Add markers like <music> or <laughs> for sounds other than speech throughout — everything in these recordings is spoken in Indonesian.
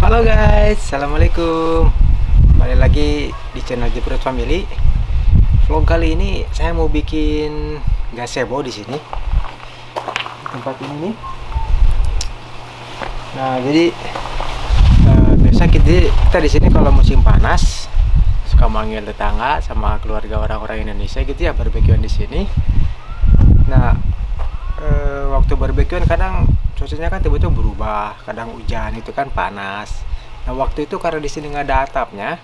Halo guys, assalamualaikum. Kembali lagi di channel Jeprut Family. Vlog kali ini saya mau bikin gazebo di sini. Tempat ini nih. Nah, jadi eh, biasa kita, kita di sini kalau musim panas suka manggil tetangga sama keluarga orang-orang Indonesia gitu ya barbekyuan di sini. Nah, eh, waktu barbekyuan kadang cuacanya kan tiba-tiba berubah kadang hujan itu kan panas. Nah waktu itu karena di sini nggak ada atapnya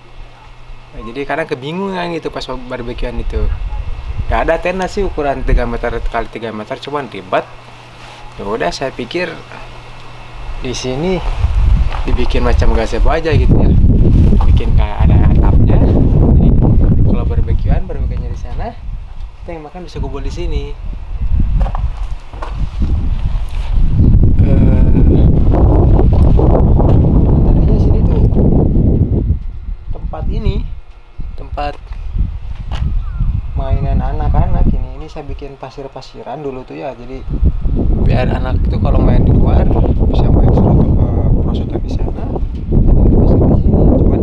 nah, jadi kadang kebingungan gitu pas barbekyuan itu. Nggak ada tenda sih ukuran 3 meter kali 3 meter cuman ribet. Ya udah saya pikir di sini dibikin macam gazebo aja gitu ya. Bikin kayak ada atapnya. Jadi kalau barbekyuan barbekyuannya di sana kita yang makan bisa kumpul di sini tadinya sini tuh tempat ini tempat mainan anak-anak ini ini saya bikin pasir-pasiran dulu tuh ya jadi biar anak itu kalau main di luar bisa main suatu uh, prosotan di sana. Cuman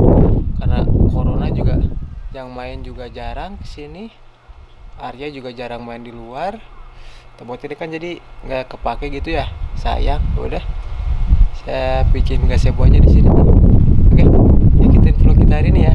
karena corona juga yang main juga jarang ke sini Arya juga jarang main di luar. Tempat ini kan jadi nggak kepake gitu ya sayang. Udah saya bikin gazebo aja di sini. Oke ikutin vlog kita hari ini ya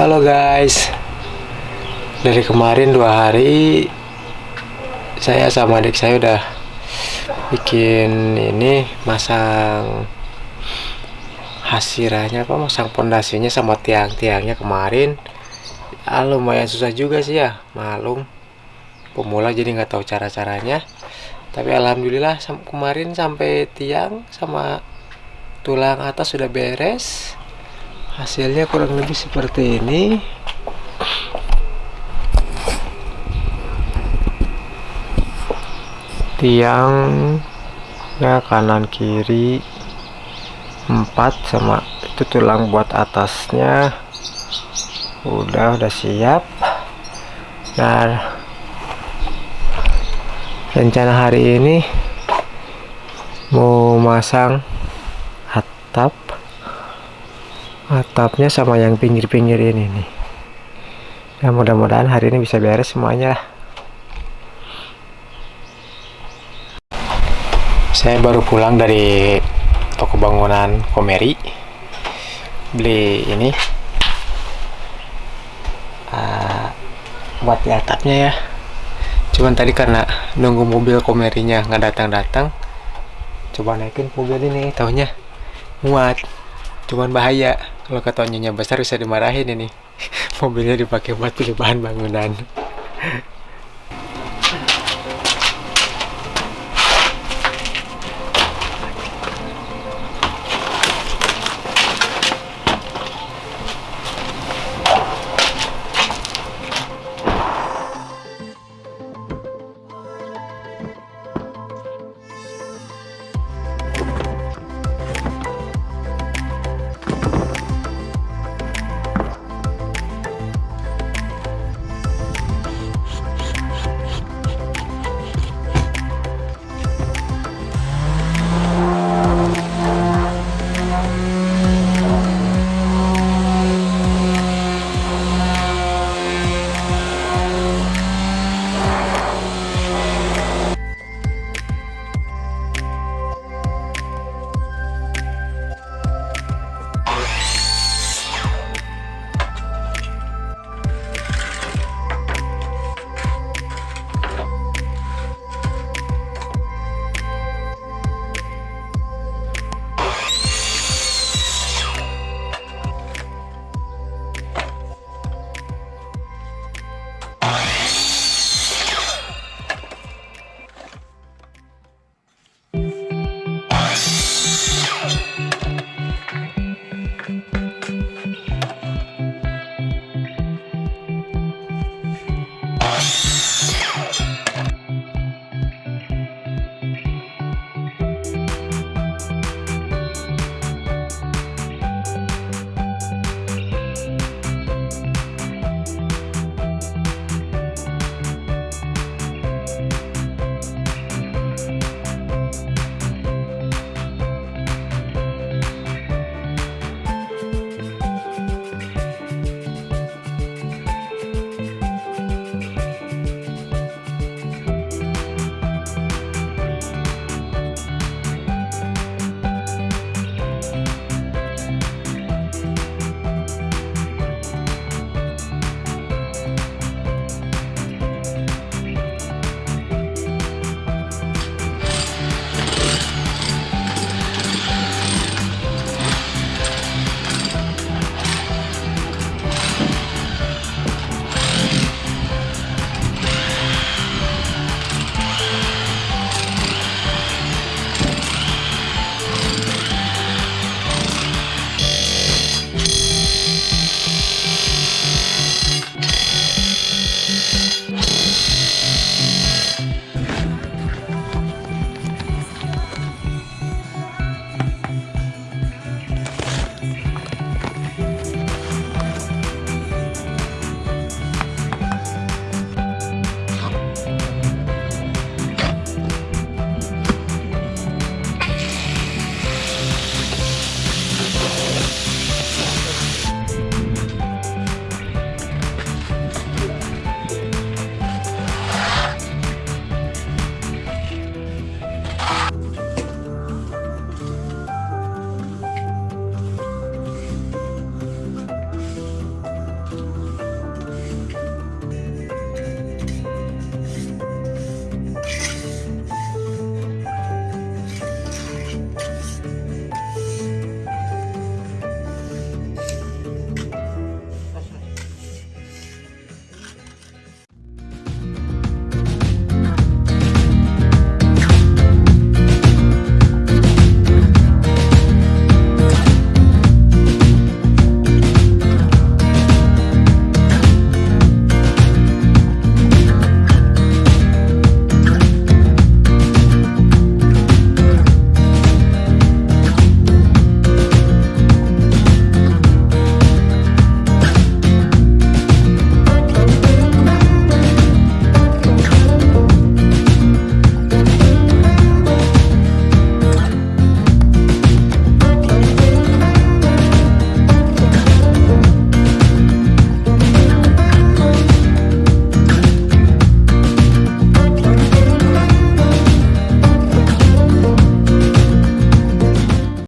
halo guys. Dari kemarin dua hari saya sama adik saya udah bikin ini masang hasirahnya apa masang pondasinya sama tiang-tiangnya kemarin. Ya, lumayan susah juga sih ya malum. Pemula jadi nggak tahu cara-caranya. Tapi alhamdulillah kemarin sampai tiang sama tulang atas sudah beres hasilnya kurang lebih seperti ini. Tiang ya kanan kiri empat sama itu tulang buat atasnya. Udah udah siap. Nah rencana hari ini mau masang atap atapnya sama yang pinggir-pinggir ini nih. Ya mudah-mudahan hari ini bisa beres semuanya lah. Saya baru pulang dari toko bangunan Komeri. Beli ini. Ah, buat di atapnya ya. Cuman tadi karena nunggu mobil Komerinya nggak datang-datang coba naikin mobil ini taunya muat. Cuman bahaya kalau ketonyanya besar bisa dimarahin ini. <laughs> Mobilnya dipakai buat beli bahan bangunan